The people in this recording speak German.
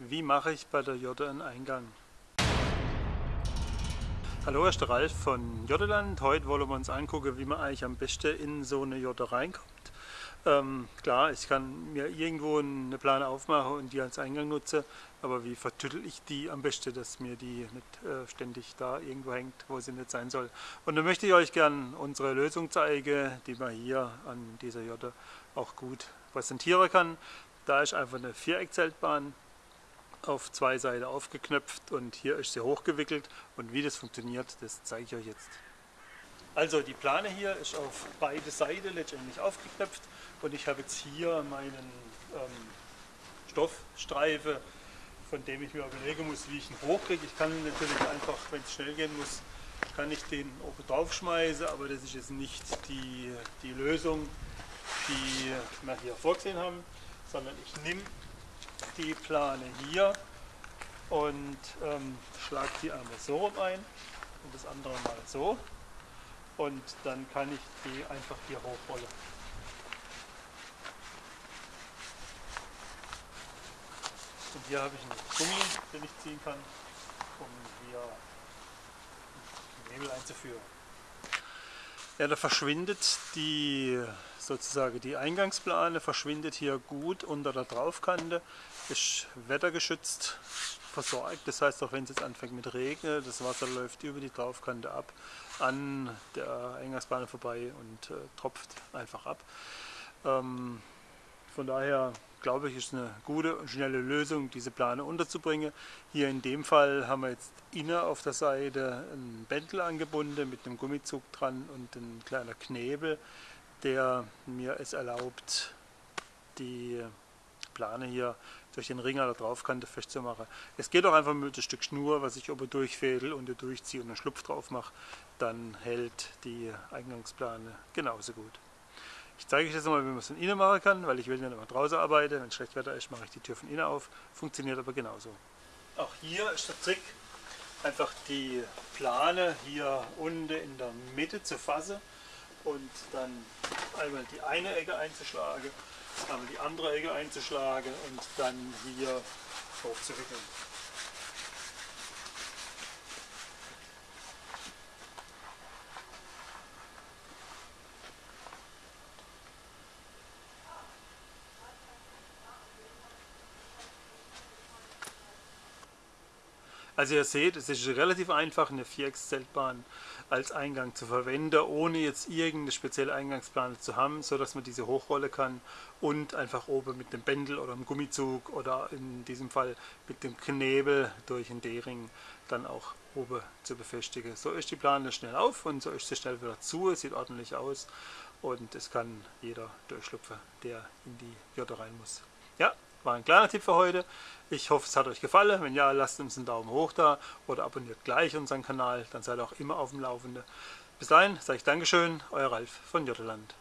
Wie mache ich bei der Jorde einen Eingang? Hallo, ich bin Ralf von Jordeland. Heute wollen wir uns angucken, wie man eigentlich am besten in so eine Jorde reinkommt. Ähm, klar, ich kann mir irgendwo eine Plane aufmachen und die als Eingang nutzen, aber wie vertüttel ich die am besten, dass mir die nicht äh, ständig da irgendwo hängt, wo sie nicht sein soll. Und dann möchte ich euch gerne unsere Lösung zeigen, die man hier an dieser Jorde auch gut präsentieren kann. Da ist einfach eine Viereckzeltbahn auf zwei Seiten aufgeknöpft und hier ist sie hochgewickelt und wie das funktioniert, das zeige ich euch jetzt. Also die Plane hier ist auf beide Seiten letztendlich aufgeknöpft und ich habe jetzt hier meinen ähm, Stoffstreifen, von dem ich mir überlegen muss, wie ich ihn hochkriege. Ich kann natürlich einfach, wenn es schnell gehen muss, kann ich den oben drauf schmeißen, aber das ist jetzt nicht die, die Lösung, die wir hier vorgesehen haben, sondern ich nehme die Plane hier und ähm, schlage die einmal so rum ein und das andere mal so und dann kann ich die einfach hier hochrollen. Und hier habe ich einen Gummi, den ich ziehen kann, um hier Nebel einzuführen. Ja, da verschwindet die sozusagen die Eingangsplane verschwindet hier gut unter der Draufkante, ist wettergeschützt versorgt. Das heißt, auch wenn es jetzt anfängt mit Regen, das Wasser läuft über die Draufkante ab, an der Eingangsplane vorbei und äh, tropft einfach ab. Ähm, von daher glaube ich, ist eine gute und schnelle Lösung, diese Plane unterzubringen. Hier in dem Fall haben wir jetzt innen auf der Seite ein Bändel angebunden mit einem Gummizug dran und ein kleiner Knebel, der mir es erlaubt, die Plane hier durch den Ring an der Draufkante festzumachen. Es geht auch einfach mit einem Stück Schnur, was ich oben durchfädel und durchziehe und einen Schlupf drauf mache, dann hält die Eingangsplane genauso gut. Ich zeige euch jetzt mal, wie man es von innen machen kann, weil ich will nicht immer draußen arbeiten. Wenn schlecht Wetter ist, mache ich die Tür von innen auf. Funktioniert aber genauso. Auch hier ist der Trick, einfach die Plane hier unten in der Mitte zu fassen und dann einmal die eine Ecke einzuschlagen, einmal die andere Ecke einzuschlagen und dann hier hochzuwickeln. Also ihr seht, es ist relativ einfach, eine Viereckszeltbahn als Eingang zu verwenden, ohne jetzt irgendeine spezielle Eingangsplane zu haben, so dass man diese hochrolle kann und einfach oben mit dem Bändel oder einem Gummizug oder in diesem Fall mit dem Knebel durch den D-Ring dann auch oben zu befestigen. So ist die Plane schnell auf und so ist sie schnell wieder zu, es sieht ordentlich aus und es kann jeder durchschlupfen, der in die Jörte rein muss. Ja, war ein kleiner Tipp für heute. Ich hoffe, es hat euch gefallen. Wenn ja, lasst uns einen Daumen hoch da oder abonniert gleich unseren Kanal, dann seid ihr auch immer auf dem Laufenden. Bis dahin sage ich Dankeschön, euer Ralf von Jotteland.